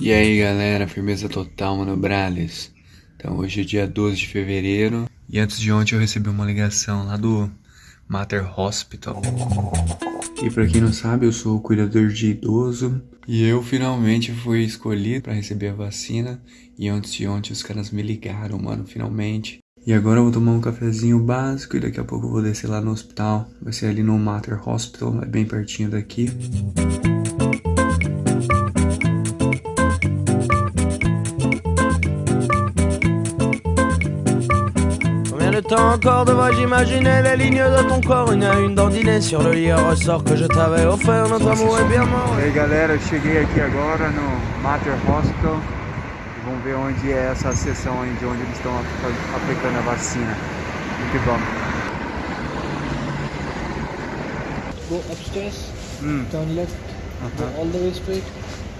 E aí galera, firmeza total, mano Brales. Então hoje é dia 12 de fevereiro e antes de ontem eu recebi uma ligação lá do Mater Hospital. E pra quem não sabe, eu sou o cuidador de idoso e eu finalmente fui escolhido para receber a vacina e antes de ontem os caras me ligaram, mano, finalmente. E agora eu vou tomar um cafezinho básico e daqui a pouco eu vou descer lá no hospital. Vai ser ali no Mater Hospital, é bem pertinho daqui. temps encore les lignes de ton corps? Une à une sur le lit ressort que je t'avais offert. Notre amour est bien mort. E aí galera, eu cheguei aqui agora no Mater Hospital Vamos ver onde é essa sessão de onde eles estão aplicando a vacina. Muito bom. Go upstairs, hum. turn left, uh -huh. go all the way straight.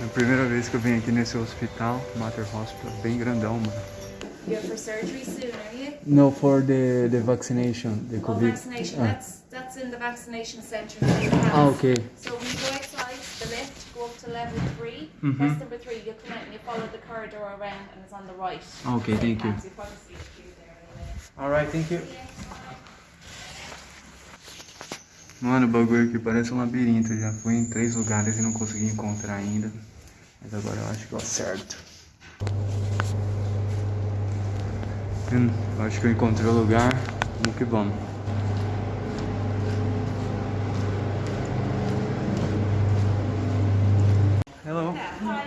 É a primeira vez que eu venho aqui nesse hospital, Mater Hospital, bem grandão, mano You're for surgery soon, are you? No, for the the vaccination, the oh, COVID. vaccination. Ah. That's that's in the vaccination centre. Ah, okay. So when you go outside, the lift, go up to level 3 Mm -hmm. Press number three. You come out and you follow the corridor around, and it's on the right. Okay, thank you. All right, thank you. Mano, o bagulho aqui parece um labirinto. Já fui em três lugares e não consegui encontrar ainda. Mas agora eu acho que eu acerto. Hum, acho que eu encontrei o lugar. Vamos que vamos. Hello. Hi, how?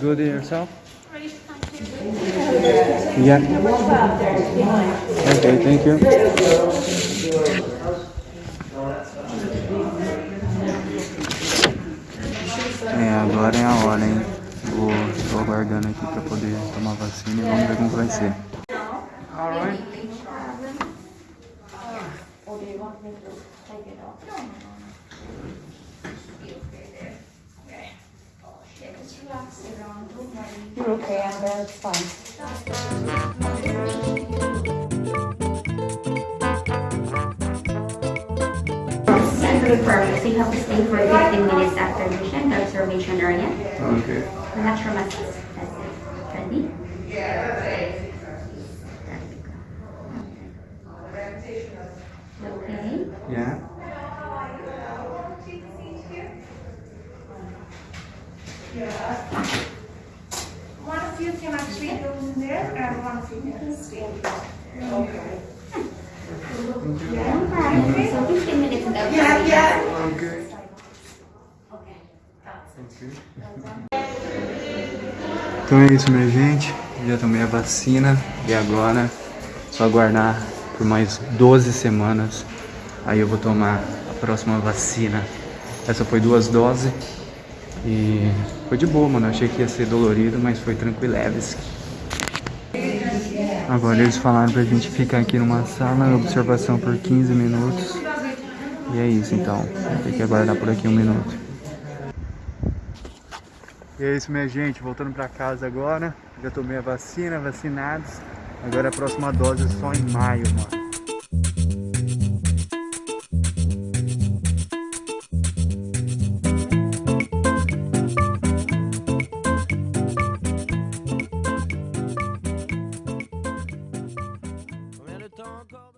Good yourself? Yeah. Okay, thank you. É, agora é a hora, hein? Vou, tô aguardando aqui pra poder tomar vacina e vamos ver como vai ser. Alright. Or do you want me to take it off? No, no, no. Be okay there. Okay. Oh, yeah, just relax it on. Don't worry. You're okay, Annabelle. It's fine. Sensory purpose, you have to stay for 15 minutes after admission, the observation area. Okay. Relax your muscles. That's it. Ready? Okay. Yeah. One of you can actually go in there, and one of you can stay. Okay. Alright, so 15 minutes in the Yeah, yeah. Okay. Então é isso, minha gente. Já tomei a vacina e agora só aguardar por mais 12 semanas. Aí eu vou tomar a próxima vacina. Essa foi duas doses e foi de boa, mano. Achei que ia ser dolorido, mas foi tranquileves. Agora eles falaram pra gente ficar aqui numa sala observação por 15 minutos. E é isso, então. Tem que aguardar por aqui um minuto. E é isso, minha gente. Voltando pra casa agora. Já tomei a vacina, vacinados. Agora a próxima dose é só em maio, mano.